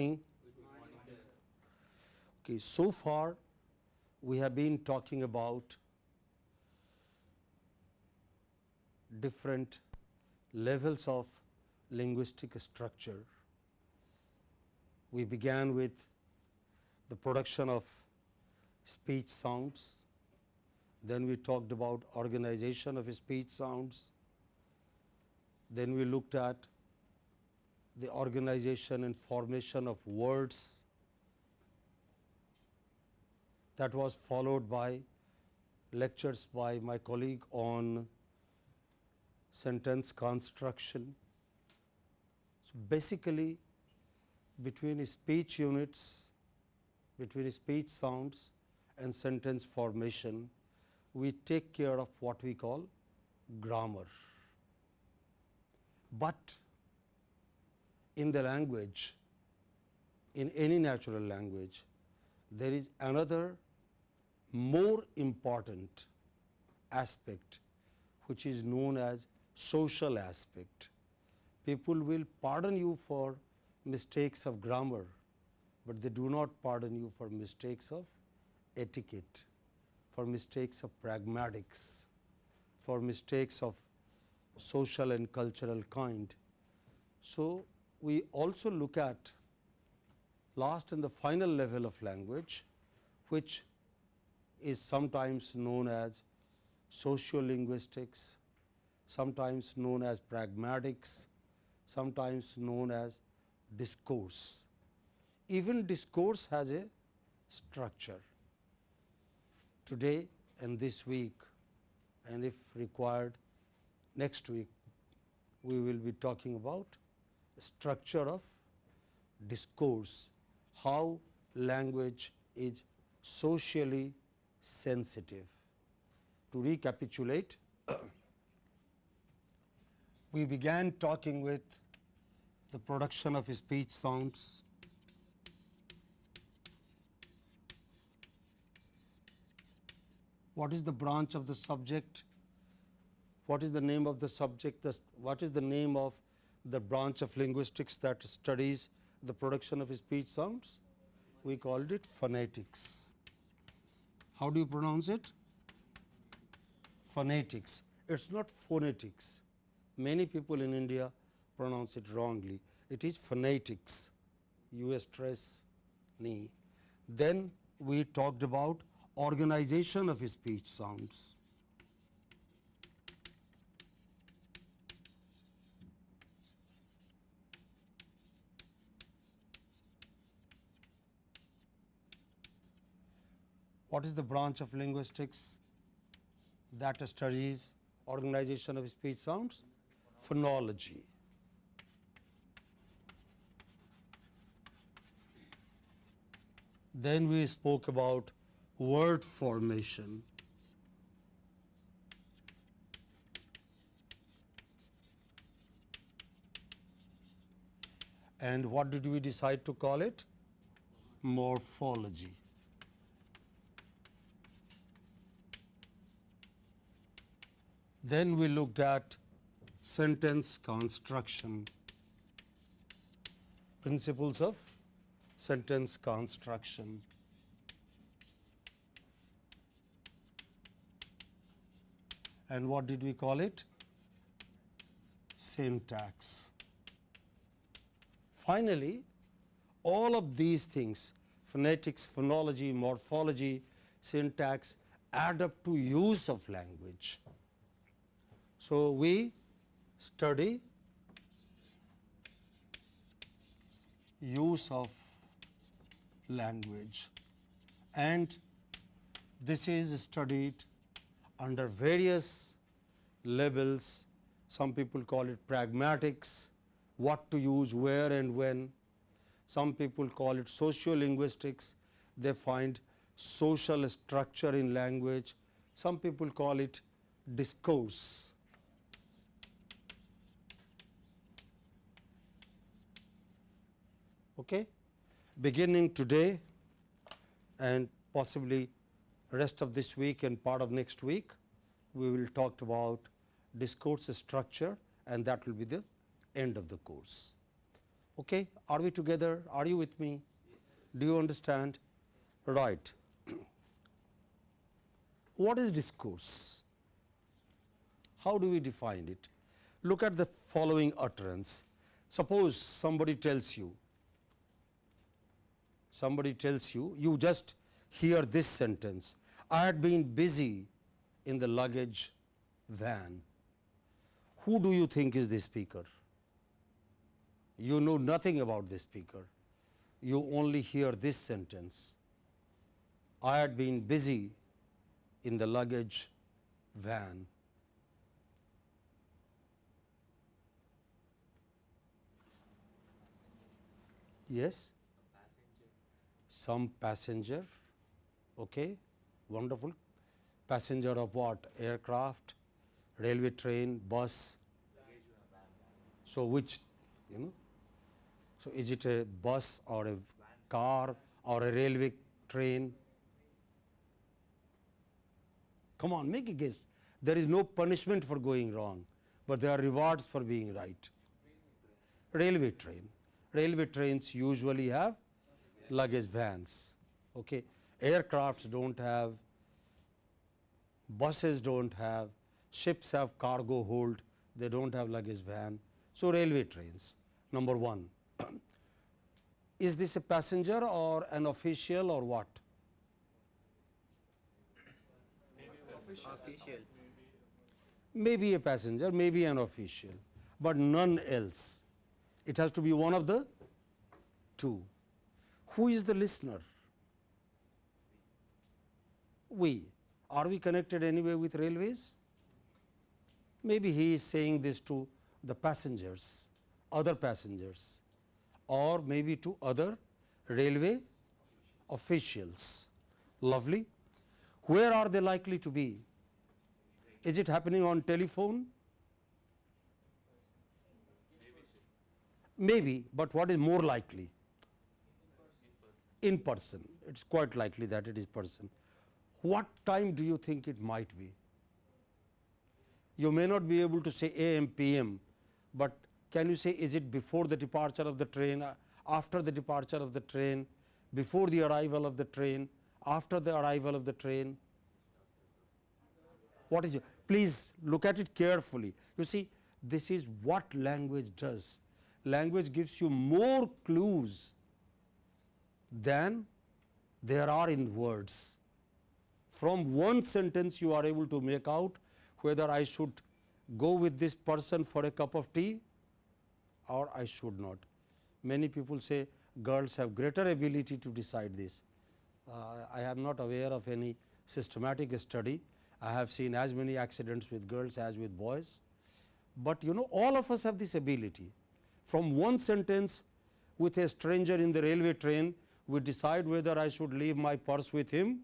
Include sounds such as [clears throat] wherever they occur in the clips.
morning. Okay, so far we have been talking about different levels of linguistic structure. We began with the production of speech sounds, then we talked about organization of speech sounds, then we looked at the organization and formation of words that was followed by lectures by my colleague on sentence construction. So, basically between speech units, between speech sounds and sentence formation, we take care of what we call grammar. But in the language, in any natural language, there is another more important aspect which is known as social aspect. People will pardon you for mistakes of grammar, but they do not pardon you for mistakes of etiquette, for mistakes of pragmatics, for mistakes of social and cultural kind. So, we also look at last and the final level of language, which is sometimes known as sociolinguistics, sometimes known as pragmatics, sometimes known as discourse. Even discourse has a structure. Today and this week and if required next week, we will be talking about structure of discourse, how language is socially sensitive. To recapitulate, [clears throat] we began talking with the production of speech sounds, what is the branch of the subject, what is the name of the subject, what is the name of the branch of linguistics that studies the production of speech sounds? We called it phonetics. How do you pronounce it? Phonetics. It is not phonetics. Many people in India pronounce it wrongly. It is phonetics. You stress ni. Then we talked about organization of speech sounds. What is the branch of linguistics that studies organization of speech sounds? Phonology. Then we spoke about word formation. And what did we decide to call it? Morphology. Then we looked at sentence construction, principles of sentence construction. And what did we call it? Syntax. Finally, all of these things phonetics, phonology, morphology, syntax add up to use of language. So, we study use of language and this is studied under various levels. Some people call it pragmatics, what to use where and when. Some people call it sociolinguistics, they find social structure in language. Some people call it discourse. Okay. Beginning today and possibly rest of this week and part of next week, we will talk about discourse structure and that will be the end of the course. Okay? Are we together? Are you with me? Do you understand? Right. [clears throat] what is discourse? How do we define it? Look at the following utterance. Suppose somebody tells you, somebody tells you, you just hear this sentence, I had been busy in the luggage van. Who do you think is the speaker? You know nothing about the speaker. You only hear this sentence. I had been busy in the luggage van. Yes? Some passenger, okay, wonderful. Passenger of what? Aircraft, railway train, bus. So, which, you know, so is it a bus or a car or a railway train? Come on, make a guess. There is no punishment for going wrong, but there are rewards for being right. Railway train. Railway trains usually have luggage vans. Okay. Aircrafts don't have, buses don't have, ships have cargo hold, they don't have luggage van. So, railway trains, number 1. [clears throat] Is this a passenger or an official or what? Official. Maybe a passenger, maybe an official, but none else. It has to be one of the two. Who is the listener? We. Are we connected anyway with railways? Maybe he is saying this to the passengers, other passengers or maybe to other railway officials. Lovely. Where are they likely to be? Is it happening on telephone? Maybe, but what is more likely? In person. It is quite likely that it is person. What time do you think it might be? You may not be able to say AM, PM, but can you say is it before the departure of the train, after the departure of the train, before the arrival of the train, after the arrival of the train? What is it? Please look at it carefully. You see, this is what language does. Language gives you more clues than there are in words. From one sentence you are able to make out whether I should go with this person for a cup of tea or I should not. Many people say girls have greater ability to decide this. Uh, I am not aware of any systematic study. I have seen as many accidents with girls as with boys, but you know all of us have this ability. From one sentence with a stranger in the railway train, we decide whether I should leave my purse with him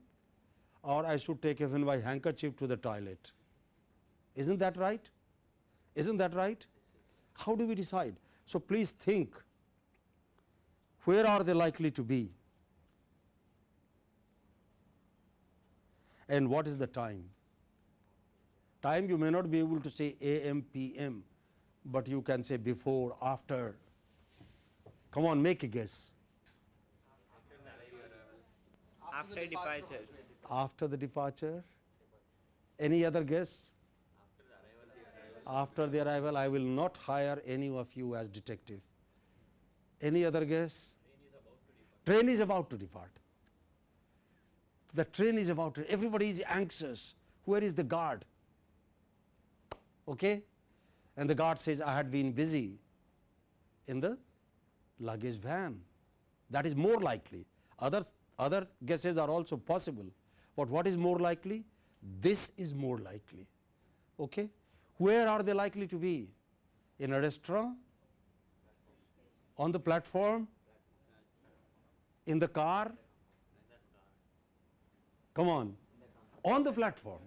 or I should take even my handkerchief to the toilet. Isn't that right? Isn't that right? How do we decide? So, please think where are they likely to be and what is the time. Time you may not be able to say AM, PM, but you can say before, after. Come on, make a guess. After departure. After the departure. Any other guess? After the arrival, I will not hire any of you as detective. Any other guess? Train is about to depart. The train is about to, everybody is anxious. Where is the guard? Okay? And the guard says, I had been busy in the luggage van. That is more likely. Other, other guesses are also possible, but what is more likely? This is more likely. Okay? Where are they likely to be? In a restaurant? On the platform? In the car? Come on. On the platform.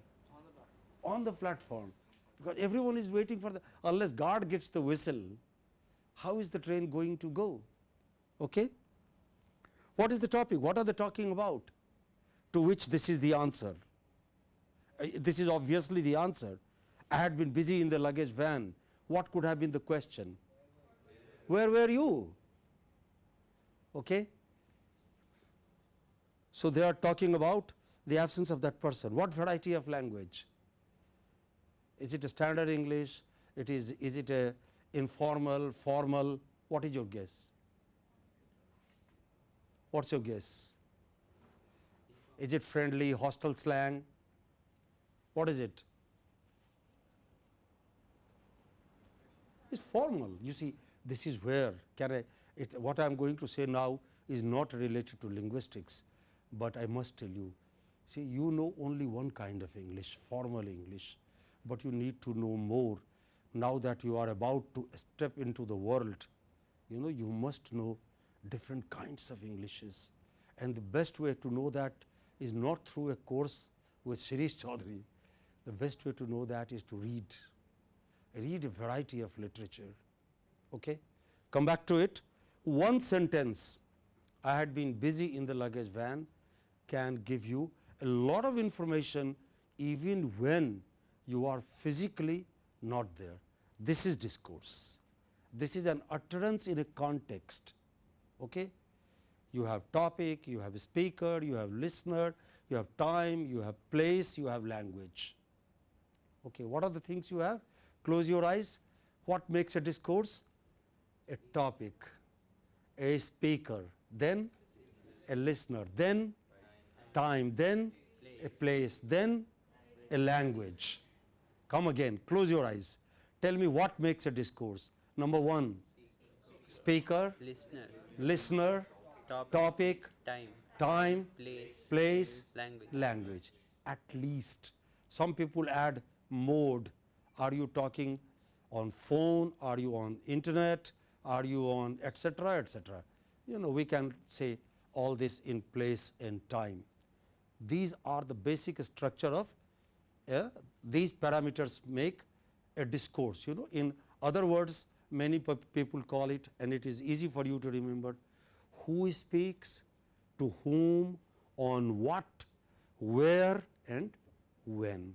On the platform. Because everyone is waiting for the, unless guard gives the whistle, how is the train going to go? Okay? What is the topic? What are they talking about? To which this is the answer. Uh, This is obviously the answer. I had been busy in the luggage van. What could have been the question? Where were you? Okay? So, they are talking about the absence of that person. What variety of language? Is it a standard English? It is, is it a informal, formal? What is your guess? What's your guess? Is it friendly, hostile slang? What is it? It's formal. You see, this is where can I, it, what I am going to say now is not related to linguistics, but I must tell you, see, you know only one kind of English, formal English, but you need to know more now that you are about to step into the world. You know, you must know different kinds of Englishes, and the best way to know that is not through a course with Shreesh Chaudhary. The best way to know that is to read, read a variety of literature. Okay? Come back to it. One sentence, I had been busy in the luggage van, can give you a lot of information even when you are physically not there. This is discourse. This is an utterance in a context. Okay? You have topic, you have speaker, you have listener, you have time, you have place, you have language. Okay. What are the things you have? Close your eyes. What makes a discourse? A topic, a speaker, then a listener, then time, then a place, then a language. Come again, close your eyes. Tell me what makes a discourse. Number one, speaker, listener, listener, topic, topic, time, time, place, place, language. language. At least some people add mode. Are you talking on phone? Are you on internet? Are you on etc. etc. You know we can say all this in place and time. These are the basic structure of uh, these parameters make a discourse. You know in other words many people call it and it is easy for you to remember who speaks, to whom, on what, where and when.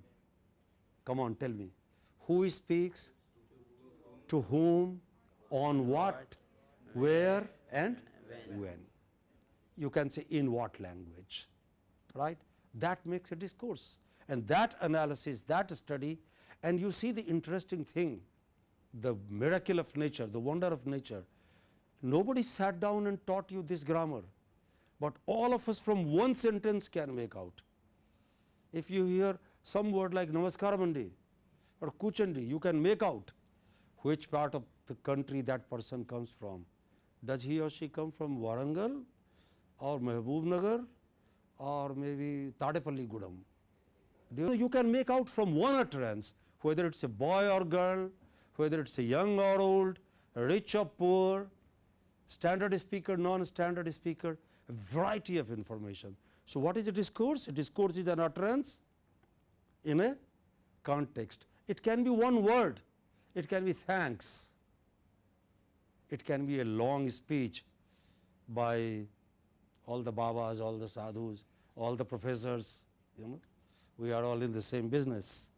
Come on, tell me. Who speaks, to whom, on what, where and when. You can say in what language, right? That makes a discourse. And that analysis, that study, and you see the interesting thing, the miracle of nature, the wonder of nature. Nobody sat down and taught you this grammar, but all of us from one sentence can make out. If you hear some word like Namaskaramandi or Kuchandi, you can make out which part of the country that person comes from. Does he or she come from Warangal or Mehboob or maybe Tadepalligudem? You can make out from one utterance whether it is a boy or girl, whether it is a young or old, rich or poor, standard speaker, non-standard speaker, a variety of information. So, what is a discourse? A discourse is an utterance in a context. It can be one word, it can be thanks, it can be a long speech by all the babas, all the sadhus, all the professors, you know, we are all in the same business,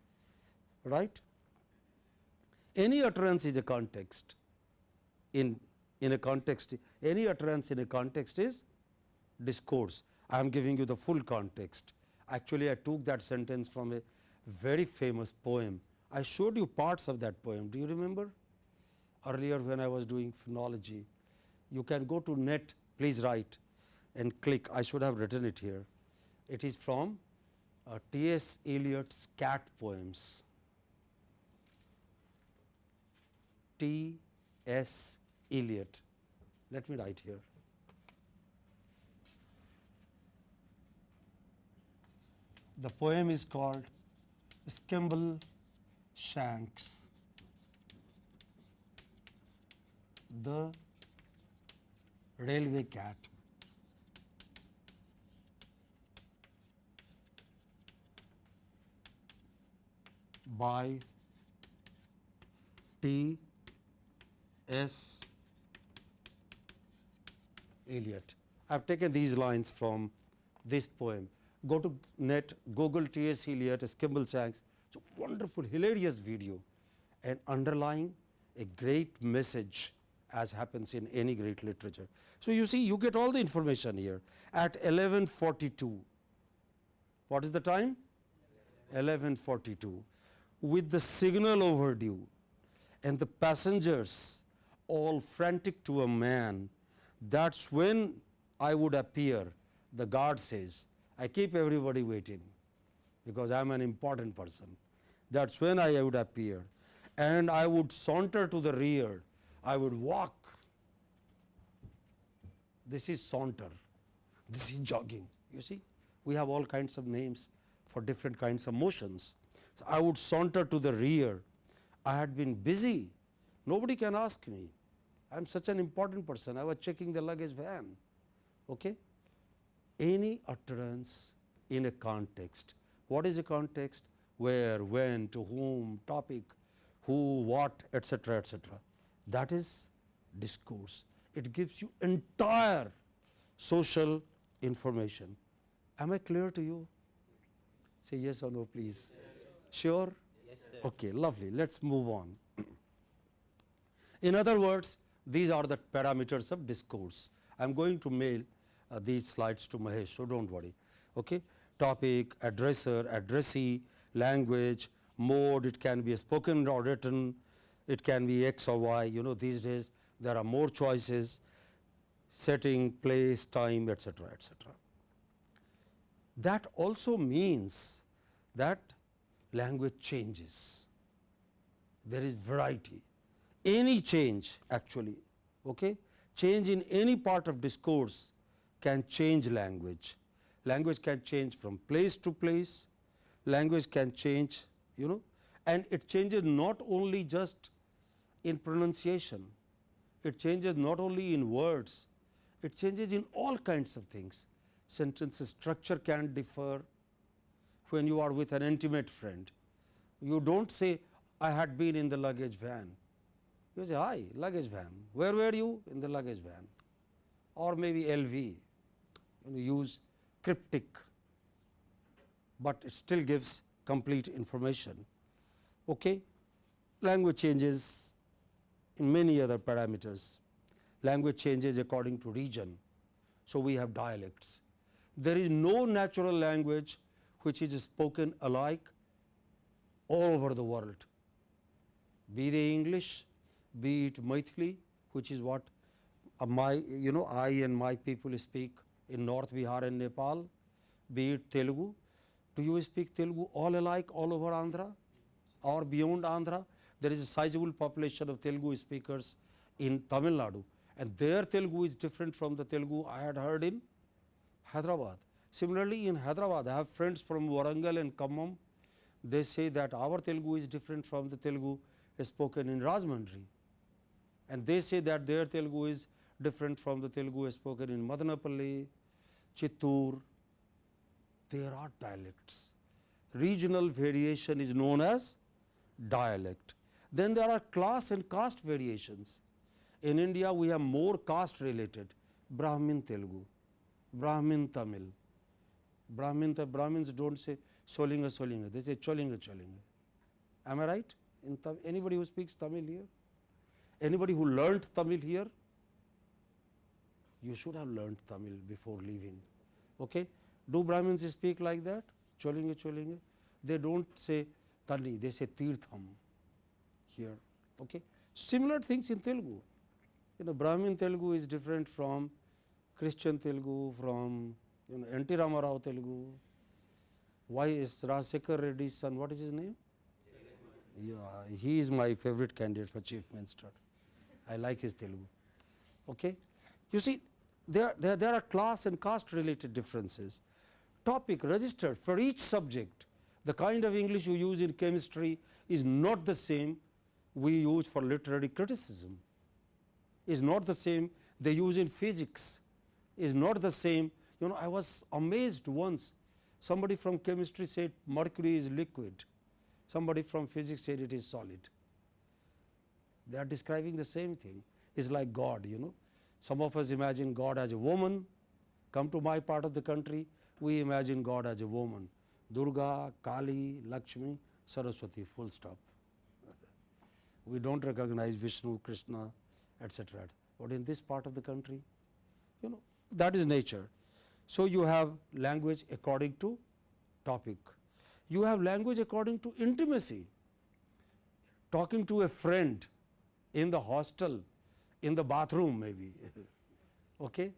right. Any utterance is a context in, in a context, any utterance in a context is discourse. I am giving you the full context. Actually, I took that sentence from a very famous poem. I showed you parts of that poem. Do you remember? Earlier when I was doing phonology, you can go to net, please write and click. I should have written it here. It is from uh, T. S. Eliot's cat poems. T. S. Eliot. Let me write here. The poem is called Skimble Shanks. The railway cat. by T. S. Eliot. I have taken these lines from this poem. Go to net, Google T. S. Eliot, Skimbleshanks. It's a wonderful, hilarious video and underlying a great message as happens in any great literature. So, you see you get all the information here at 1142. What is the time? 1142 with the signal overdue and the passengers all frantic to a man that is when I would appear the guard says. I keep everybody waiting because I am an important person. That is when I would appear and I would saunter to the rear. I would walk. This is saunter. This is jogging. You see we have all kinds of names for different kinds of motions. So, I would saunter to the rear. I had been busy. Nobody can ask me I am such an important person. I was checking the luggage van. Okay? Any utterance in a context. What is a context? Where when to whom topic who what etc etc that is discourse. It gives you entire social information. Am i clear to you? Say yes or no please. Sure? Okay lovely. Let's move on. [clears throat] In other words these are the parameters of discourse. I am going to mail uh, these slides to mahesh so don't worry. Okay? Topic addresser addressee language mode it can be spoken or written it can be x or y you know these days there are more choices setting place time etc etc that also means that language changes. There is variety any change actually okay? Change in any part of discourse can change language. Language can change from place to place. Language can change you know and it changes not only just in pronunciation. It changes not only in words. It changes in all kinds of things. Sentence structure can differ. When you are with an intimate friend you don't say i had been in the luggage van you say hi luggage van where were you in the luggage van or maybe lv you use cryptic but it still gives complete information. Okay. Language changes in many other parameters. Language changes according to region. So, we have dialects. There is no natural language which is spoken alike all over the world, be they English, be it Maithili, which is what uh, my you know I and my people speak in North Bihar and Nepal, be it Telugu. Do you speak Telugu all alike all over Andhra or beyond Andhra? There is a sizable population of Telugu speakers in Tamil Nadu and their Telugu is different from the Telugu I had heard in Hyderabad. Similarly, in Hyderabad, I have friends from Warangal and Khammam. They say that our Telugu is different from the Telugu spoken in Rajahmundry. And they say that their Telugu is different from the Telugu spoken in Madanapalli, Chittoor. There are dialects. Regional variation is known as dialect. Then there are class and caste variations. In India, we have more caste related Brahmin Telugu, Brahmin Tamil. Brahmin, the Brahmins don't say Solinga Solinga, they say Cholinga Cholinga. Am I right? In Tam anybody who speaks Tamil here? Anybody who learnt Tamil here? You should have learnt Tamil before leaving. Okay? Do Brahmins speak like that? Cholinga Cholinga? They don't say Tani, they say Tirtham here. Okay? Similar things in Telugu. You know, Brahmin Telugu is different from Christian Telugu, from you know, N.T. Ramarao Telugu. Why is Rajsekhar Reddy's son, what is his name? Yeah, he is my favorite candidate for chief minister. I like his Telugu. Okay? You see, there, there, there are class and caste related differences. Topic registered for each subject, the kind of English you use in chemistry is not the same we use for literary criticism, is not the same they use in physics, is not the same. You know, I was amazed once, somebody from chemistry said mercury is liquid, somebody from physics said it is solid. They are describing the same thing, is like God, you know. Some of us imagine God as a woman, come to my part of the country, we imagine God as a woman, Durga, Kali, Lakshmi, Saraswati, full stop. [laughs] we don't recognize Vishnu, Krishna etc. But in this part of the country, you know that is nature. So, you have language according to topic. You have language according to intimacy. Talking to a friend in the hostel, in the bathroom maybe, [laughs] okay,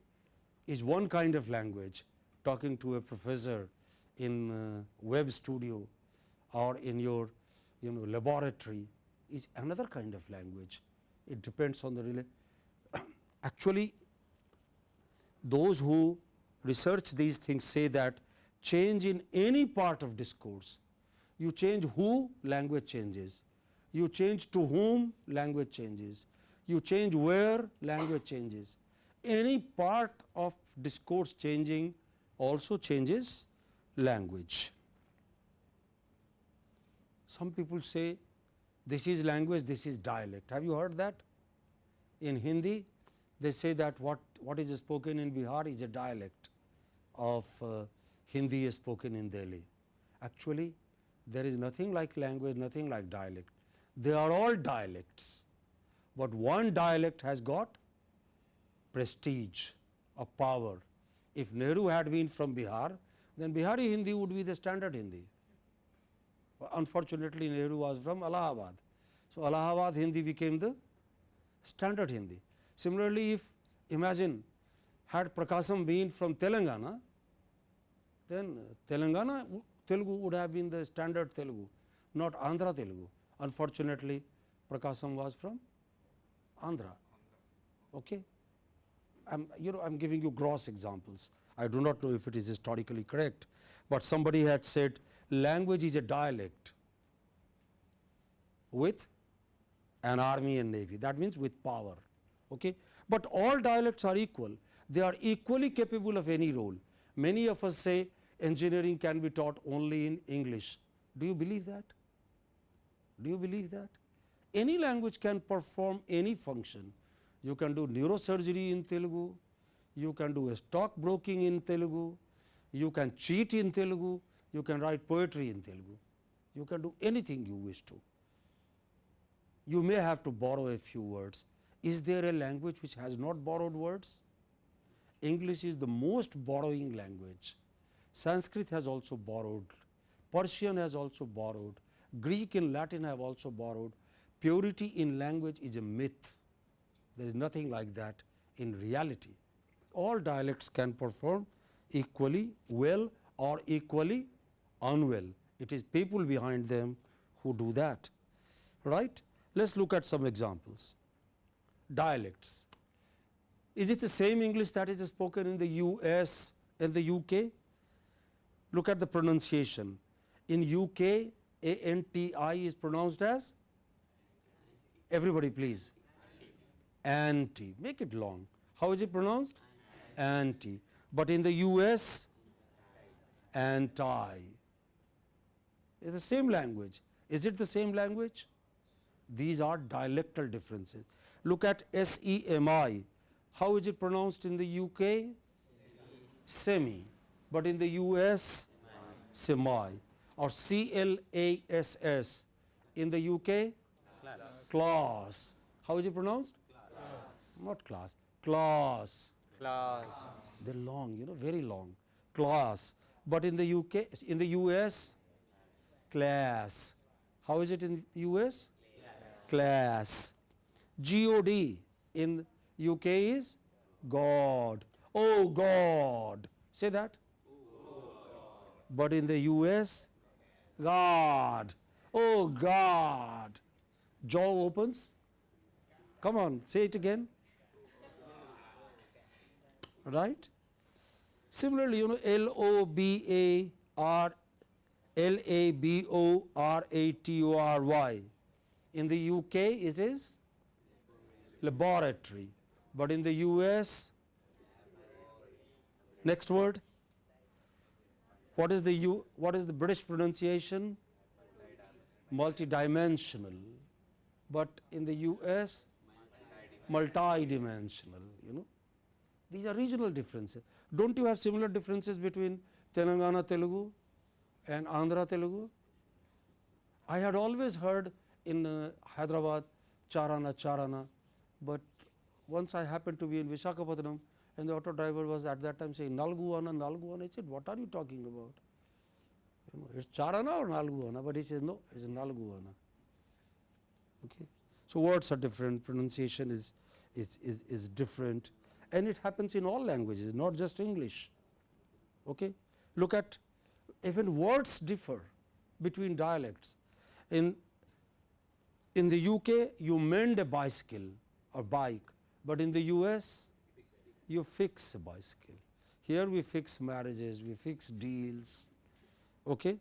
is one kind of language. Talking to a professor in uh, web studio or in your you know laboratory is another kind of language. It depends on the rela [coughs] actually those who research these things say that change in any part of discourse, you change who language changes, you change to whom language changes, you change where language changes. Any part of discourse changing also changes language. Some people say this is language, this is dialect. Have you heard that? In Hindi, they say that what, what is spoken in Bihar is a dialect of uh, Hindi spoken in Delhi. Actually, there is nothing like language, nothing like dialect. They are all dialects, but one dialect has got prestige of power. If Nehru had been from Bihar, then Bihari Hindi would be the standard Hindi. Unfortunately, Nehru was from Allahabad. So, Allahabad Hindi became the standard Hindi. Similarly, if imagine had Prakasam been from Telangana, then Telangana Telugu would have been the standard Telugu, not Andhra Telugu. Unfortunately, Prakasam was from Andhra. Okay? I'm, you know, I'm giving you gross examples. I do not know if it is historically correct, but somebody had said language is a dialect with an army and navy. That means with power. Okay? But all dialects are equal. They are equally capable of any role. Many of us say engineering can be taught only in English. Do you believe that? Do you believe that? Any language can perform any function. You can do neurosurgery in Telugu, you can do a stock broking in Telugu, you can cheat in Telugu, you can write poetry in Telugu, you can do anything you wish to. You may have to borrow a few words. Is there a language which has not borrowed words? English is the most borrowing language. Sanskrit has also borrowed, Persian has also borrowed, Greek and Latin have also borrowed. Purity in language is a myth. There is nothing like that in reality. All dialects can perform equally well or equally unwell. It is people behind them who do that. Right? Let us look at some examples. Dialects. Is it the same English that is spoken in the US and the UK? Look at the pronunciation. In UK, ANTI is pronounced as? Everybody please. Anti. Make it long. How is it pronounced? Anti. But in the US, anti. is the same language. Is it the same language? These are dialectal differences. Look at SEMI. How is it pronounced in the UK? Semi. But in the US, semi. Or CLASS. In the UK, class. How is it pronounced? Not class. Class. Class. They're long, you know, very long. Class. But in the UK, in the US, class. How is it in the US? Class. God in UK is God. Oh God. Say that. Oh, but in the US, God. Oh God. Jaw opens. Come on, say it again. Right? Similarly, you know, L O B A R L A B O R A T O R Y. In the UK, it is laboratory, but in the US, next word. What is the U, what is the British pronunciation? Multidimensional, but in the US, multidimensional. You know, these are regional differences. Don't you have similar differences between Telangana Telugu and Andhra Telugu? I had always heard in uh, Hyderabad Charana Charana, but once I happened to be in Visakhapatnam and the auto driver was at that time saying Nalguana, Nalguana. I said, what are you talking about? You know, it's Charana or Nalguana, but he says, no, it's Nalguana. Okay. So, words are different, pronunciation is, is, is, is different and it happens in all languages, not just English. Okay. Look at even words differ between dialects. In, in the UK, you mend a bicycle or bike, but in the US, you fix a bicycle. Here we fix marriages, we fix deals. Okay?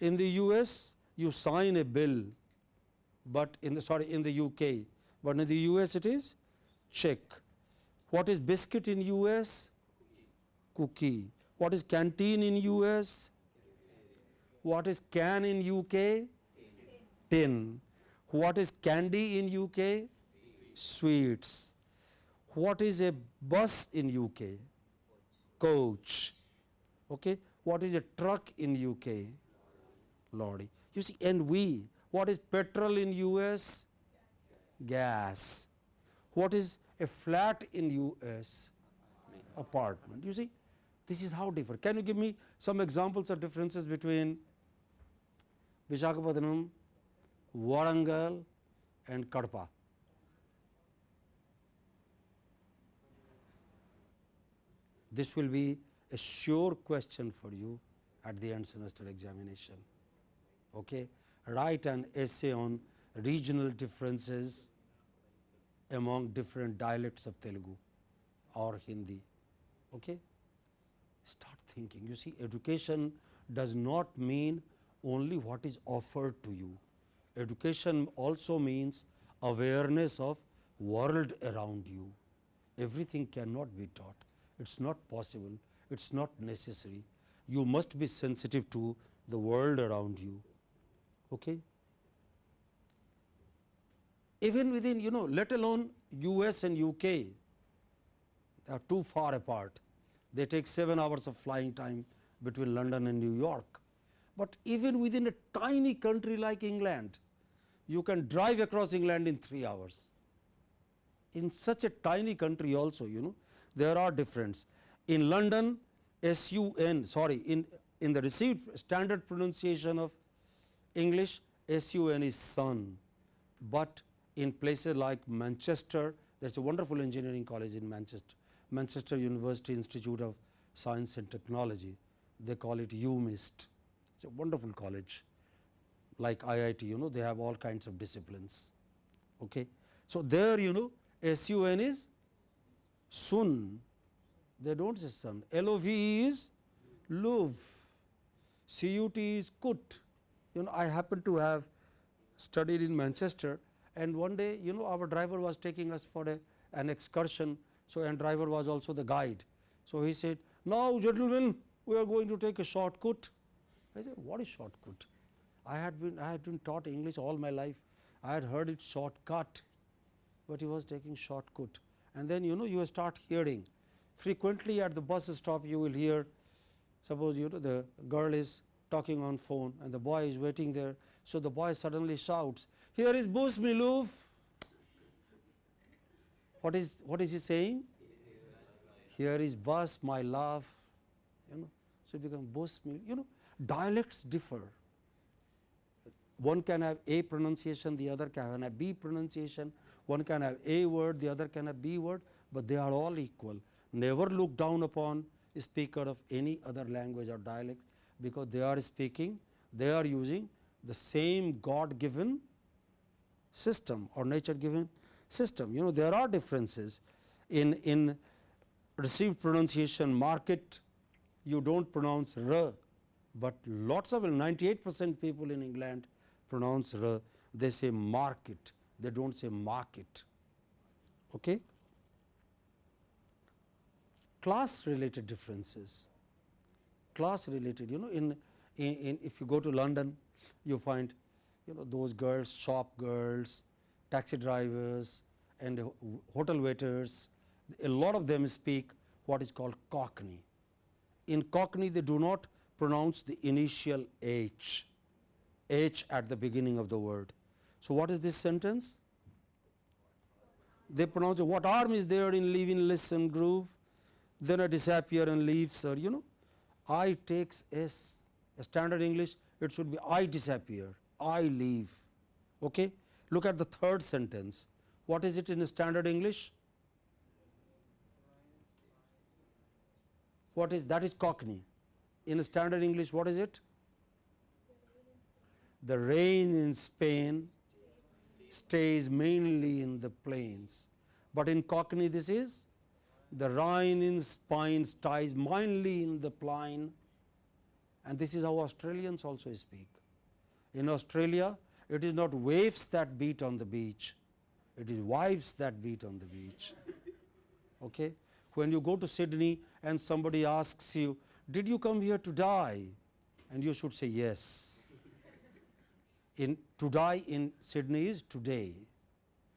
In the US, you sign a bill, but in the sorry in the UK, but in the US it is check. What is biscuit in US? Cookie. What is canteen in US? What is can in UK? Tin. What is candy in UK? Sweets. What is a bus in UK? Coach. Okay. What is a truck in UK? Lorry. You see, and we, what is petrol in US? Gas. What is a flat in US? Apartment. You see, this is how different. Can you give me some examples of differences between Visakhapatnam, Warangal and Kadapa? This will be a sure question for you at the end semester examination. Okay? Write an essay on regional differences among different dialects of Telugu or Hindi. Okay? Start thinking. You see, education does not mean only what is offered to you. Education also means awareness of world around you. Everything cannot be taught. It's not possible. It's not necessary. You must be sensitive to the world around you. Okay? Even within, you know, let alone US and UK, they are too far apart. They take 7 hours of flying time between London and New York. But even within a tiny country like England, you can drive across England in 3 hours. In such a tiny country also, you know, there are difference. In London, SUN, sorry, in, in the received standard pronunciation of English, SUN is sun, but in places like Manchester, there is a wonderful engineering college in Manchester, Manchester University Institute of Science and Technology, they call it UMIST, it is a wonderful college like IIT, you know, they have all kinds of disciplines. Okay. So, there you know SUN is sun, they do not say sun, LOV is love, CUT is cut. You know, I happen to have studied in Manchester and one day you know our driver was taking us for a, an excursion. So, and driver was also the guide. So, he said, now gentlemen we are going to take a shortcut. I said, what is shortcut? I had been I had been taught English all my life. I had heard it shortcut, but he was taking shortcut. And then you know you start hearing frequently at the bus stop you will hear suppose you know the girl is talking on phone and the boy is waiting there. So, the boy suddenly shouts here is Bus Miluf. What is what is he saying? Here is bus my love you know. So, it becomes Bus me. you know dialects differ one can have A pronunciation, the other can have B pronunciation, one can have A word, the other can have B word, but they are all equal. Never look down upon a speaker of any other language or dialect, because they are speaking, they are using the same God given system or nature given system. You know there are differences in, in received pronunciation market, you do not pronounce r, but lots of 98 percent people in England pronounce r, they say market, they do not say market. Okay. Class related differences, class related you know in, in, in if you go to London you find you know those girls shop girls, taxi drivers and hotel waiters a lot of them speak what is called cockney. In cockney they do not pronounce the initial H H at the beginning of the word. So, what is this sentence? they pronounce what arm is there in leaving listen groove, then I disappear and leave sir, you know. I takes S, a standard English, it should be I disappear, I leave. Okay? Look at the third sentence. What is it in standard English? What is that is Cockney. In standard English, what is it? The rain in Spain stays mainly in the plains, but in Cockney this is the Rhine in Spain stays mainly in the plain and this is how Australians also speak. In Australia, it is not waves that beat on the beach, it is wives that beat on the beach. [laughs] Okay? When you go to Sydney and somebody asks you, did you come here to die? And you should say yes. In to die in Sydney is today.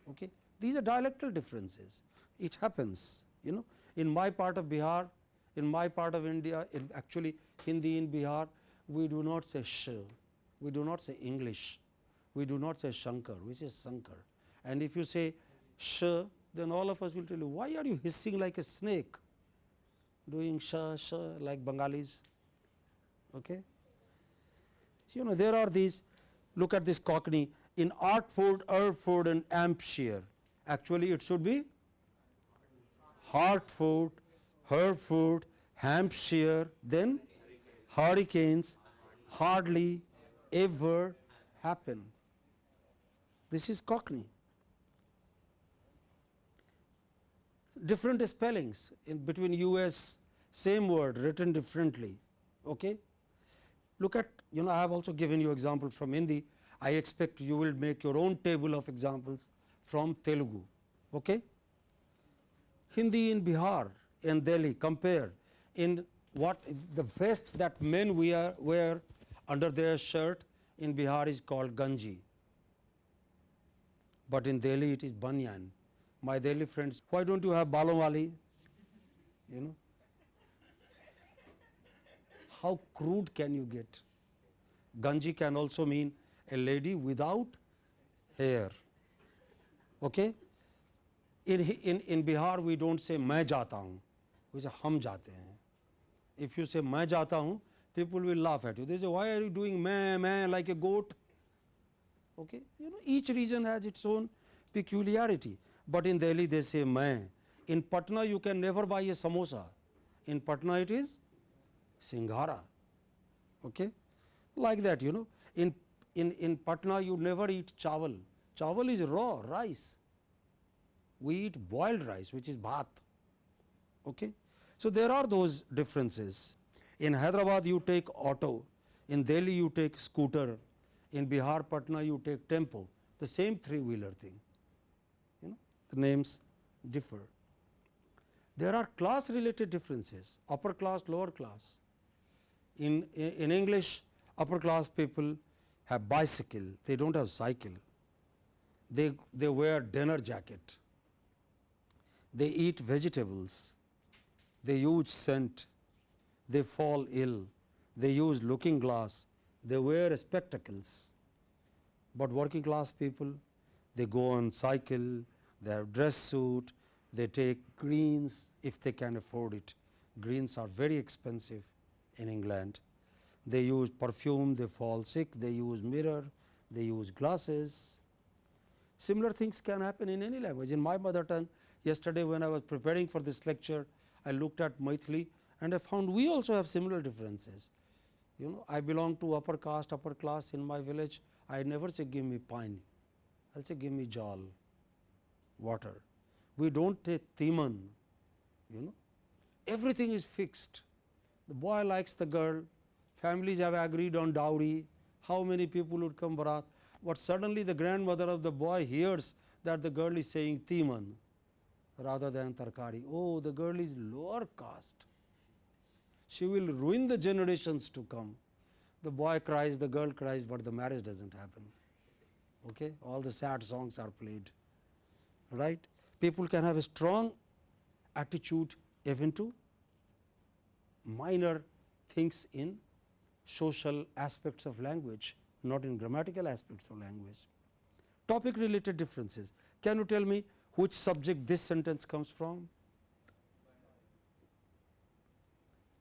Okay? These are dialectal differences. It happens, you know. In my part of Bihar, in my part of India, in actually Hindi in Bihar, we do not say sh, we do not say English, we do not say Shankar, we say Sankar. And if you say sh, then all of us will tell you, why are you hissing like a snake, doing sh, sh like Bengalis? Okay? So, you know, there are these, look at this Cockney, in Artford, Erford and Hampshire, actually it should be Hartford, Hereford, Hampshire, then hurricanes hardly ever happen. This is Cockney. Different spellings in between US, same word written differently. Okay? Look at, you know, I have also given you example from Hindi. I expect you will make your own table of examples from Telugu. Okay? Hindi in Bihar and Delhi compare in what the vest that men wear, wear under their shirt in Bihar is called ganji, but in Delhi it is banyan. My Delhi friends, why don't you have balowali? You know, how crude can you get? Ganji can also mean a lady without hair. Okay? In, in, in Bihar we don't say मैं जाता हूँ, we say हम जाते हैं. If you say मैं जाता हूँ, people will laugh at you. They say why are you doing मैं मैं like a goat? Okay? You know each region has its own peculiarity, but in Delhi they say मैं. In Patna you can never buy a samosa. In Patna it is singhara. Okay? Like that you know. In, in, in Patna you never eat chawal. Chawal is raw rice. We eat boiled rice which is bhat. Okay? So, there are those differences. In Hyderabad you take auto, in Delhi you take scooter, in Bihar Patna you take tempo, the same three wheeler thing. You know, the names differ. There are class related differences, upper class, lower class. In, in English, upper class people have bicycle, they do not have cycle. They, they wear dinner jacket, they eat vegetables, they use scent, they fall ill, they use looking glass, they wear spectacles. But working class people, they go on cycle, they have dress suit, they take greens if they can afford it. Greens are very expensive in England. They use perfume, they fall sick, they use mirror, they use glasses. Similar things can happen in any language. In my mother tongue, yesterday when I was preparing for this lecture, I looked at Maithili and I found we also have similar differences. You know, I belong to upper caste, upper class in my village. I never say give me pine, I will say give me jal, water. We do not take timan, you know, everything is fixed. The boy likes the girl, families have agreed on dowry, how many people would come barat, but suddenly the grandmother of the boy hears that the girl is saying timan rather than tarkari. Oh, the girl is lower caste. She will ruin the generations to come. The boy cries, the girl cries, but the marriage does not happen. Okay? All the sad songs are played. Right? People can have a strong attitude even to minor things in social aspects of language, not in grammatical aspects of language. Topic related differences. Can you tell me which subject this sentence comes from?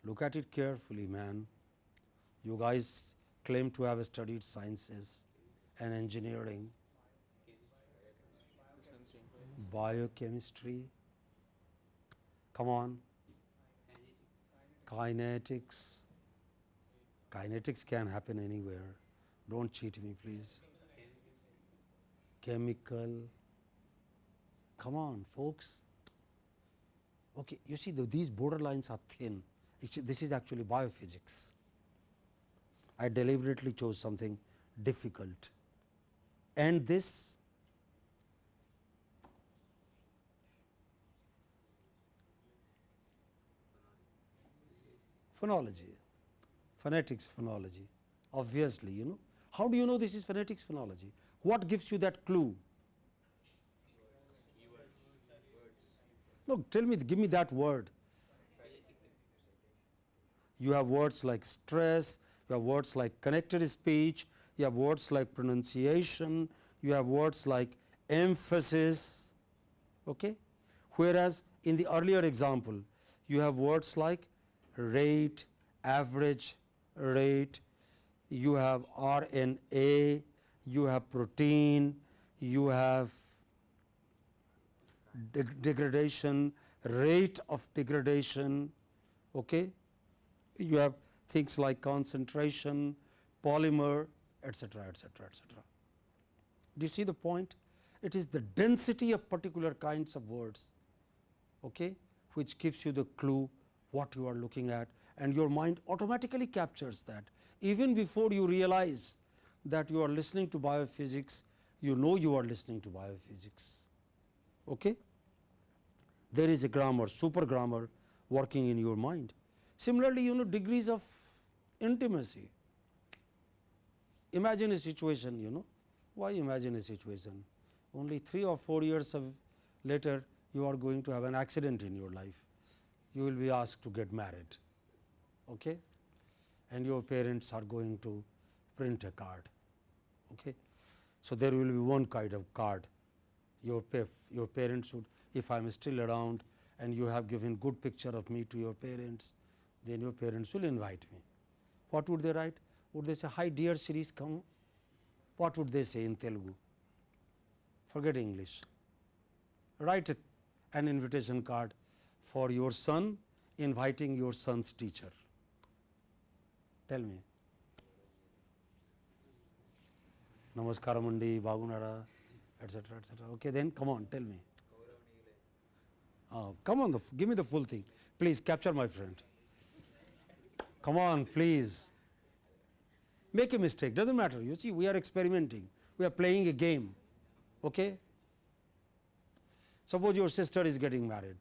Look at it carefully, man. You guys claim to have studied sciences and engineering, biochemistry. Come on. Kinetics. Kinetics can happen anywhere. Don't cheat me, please. Chemical. Come on, folks. Okay, you see, the, these borderlines are thin. This is actually biophysics. I deliberately chose something difficult. And this phonology, phonetics phonology, obviously, you know. How do you know this is phonetics phonology? What gives you that clue? No, tell me, give me that word. You have words like stress, you have words like connected speech, you have words like pronunciation, you have words like emphasis. Okay? Whereas in the earlier example, you have words like rate, average rate, you have RNA, you have protein, you have deg- degradation, rate of degradation, okay? you have things like concentration, polymer, etc., etc., etc. Do you see the point? It is the density of particular kinds of words okay, which gives you the clue what you are looking at and your mind automatically captures that. Even before you realize that you are listening to biophysics, you know you are listening to biophysics. Okay? There is a grammar, super grammar working in your mind. Similarly, you know degrees of intimacy. Imagine a situation, you know, why imagine a situation? Only 3 or 4 years of later you are going to have an accident in your life. You will be asked to get married, okay? and your parents are going to print a card. Okay? So, there will be one kind of card. Your, your parents would, if I am still around and you have given good picture of me to your parents, then your parents will invite me. What would they write? Would they say, hi dear series come? What would they say in Telugu? Forget English. Write an invitation card for your son inviting your son's teacher. Tell me. Namaskaram andi, bagunara, etc., etc. Okay, then come on, tell me. Ah, come on, give me the full thing. Please capture my friend. Come on, please. Make a mistake, doesn't matter. You see, we are experimenting. We are playing a game. Okay? Suppose your sister is getting married.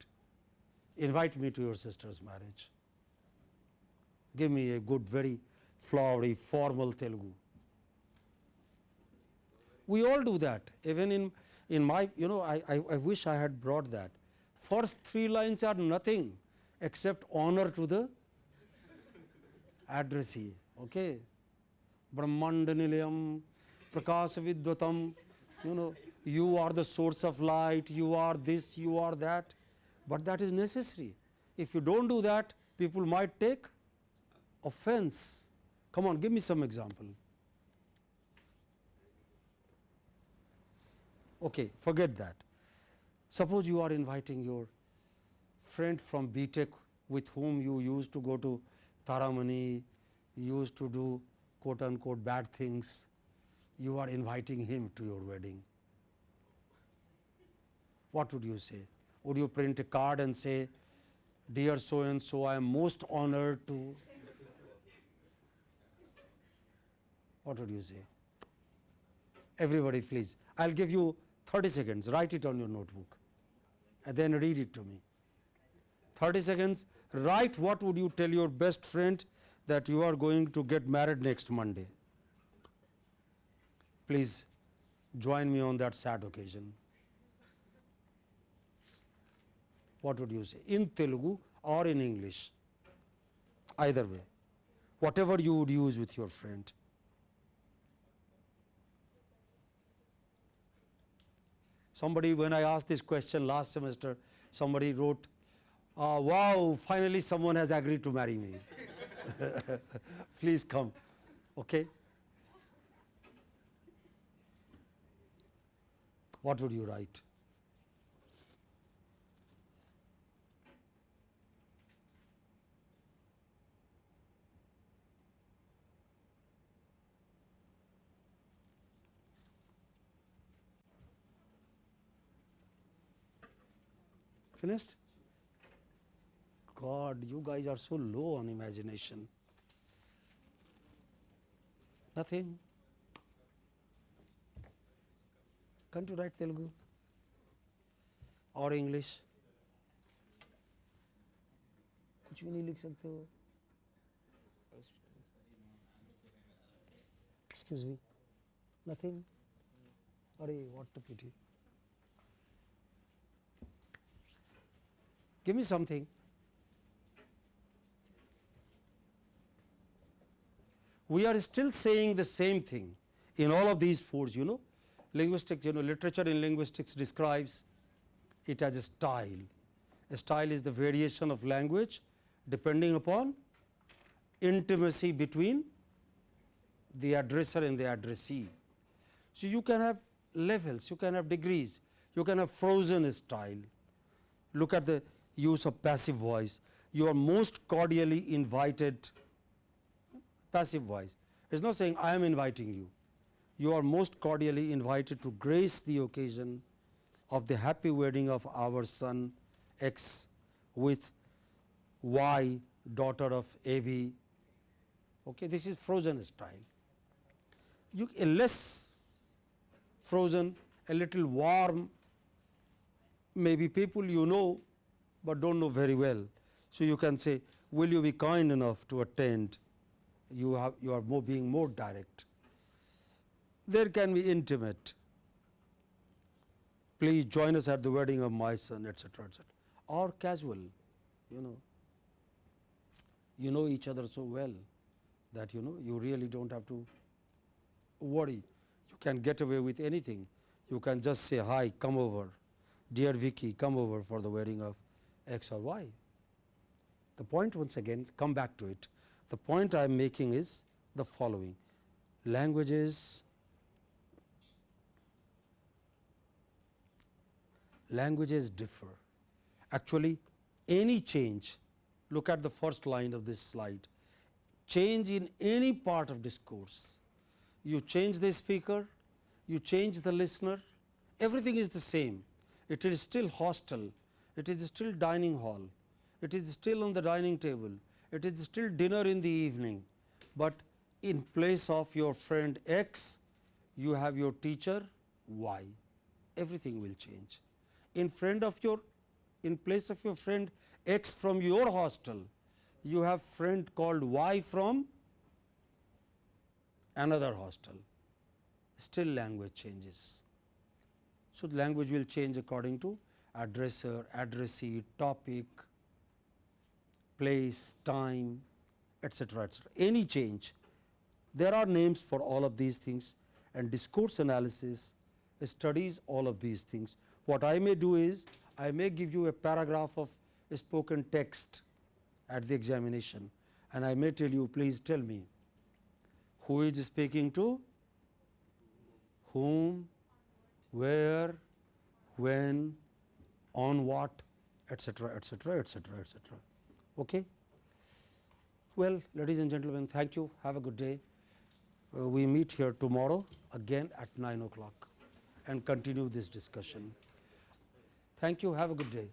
Invite me to your sister's marriage. Give me a good, very flowery, formal Telugu. We all do that. Even in, in my, you know, I, I, I wish I had brought that. First three lines are nothing except honor to the addressee. Okay? Brahmanda Nilayam, Prakasa Vidvatam, you know, you are the source of light, you are this, you are that, but that is necessary. If you don't do that, people might take offense. Come on, give me some example. Okay, forget that. Suppose you are inviting your friend from BTech with whom you used to go to Taramani, used to do quote unquote bad things, you are inviting him to your wedding. What would you say? Would you print a card and say, Dear so and so, I am most honored to. What would you say? Everybody, please. I'll give you 30 seconds. Write it on your notebook and then read it to me. 30 seconds. Write what would you tell your best friend that you are going to get married next Monday. Please join me on that sad occasion. What would you say? In Telugu or in English? Either way. Whatever you would use with your friend. Somebody, when I asked this question last semester, somebody wrote, uh, wow, finally someone has agreed to marry me. [laughs] Please come. Okay? What would you write? Finished? God, you guys are so low on imagination. Nothing. Can't you write Telugu? और English कुछ भी नहीं लिख सकते हो excuse me nothing अरे what a pity Give me something. We are still saying the same thing in all of these foods, you know. Linguistics, you know, literature in linguistics describes it as a style. A style is the variation of language depending upon intimacy between the addresser and the addressee. So, you can have levels, you can have degrees, you can have frozen style. Look at the use of passive voice. You are most cordially invited, passive voice. It is not saying I am inviting you. You are most cordially invited to grace the occasion of the happy wedding of our son X with Y, daughter of A B. Okay, this is frozen style. You a less frozen, a little warm, maybe people you know but do not know very well. So, you can say will you be kind enough to attend you have you are more being more direct. There can be intimate please join us at the wedding of my son etc., etc. or casual you know you know each other so well that you know you really do not have to worry you can get away with anything you can just say hi come over dear Vicky come over for the wedding of x or y. The point once again come back to it. The point I am making is the following languages languages differ. Actually any change look at the first line of this slide change in any part of discourse you change the speaker you change the listener everything is the same it is still hostile it is still dining hall, it is still on the dining table, it is still dinner in the evening, but in place of your friend X, you have your teacher Y, everything will change. In friend of your, in place of your friend X from your hostel, you have friend called Y from another hostel, still language changes. So, language will change according to addresser, addressee, topic, place, time, etc., etc. Any change, there are names for all of these things and discourse analysis studies all of these things. What I may do is, I may give you a paragraph of a spoken text at the examination and I may tell you please tell me who is speaking to whom, where, when, on what etcetera etcetera etcetera etcetera okay? Well ladies and gentlemen thank you. Have a good day. Uh, we meet here tomorrow again at 9 o'clock and continue this discussion. Thank you. Have a good day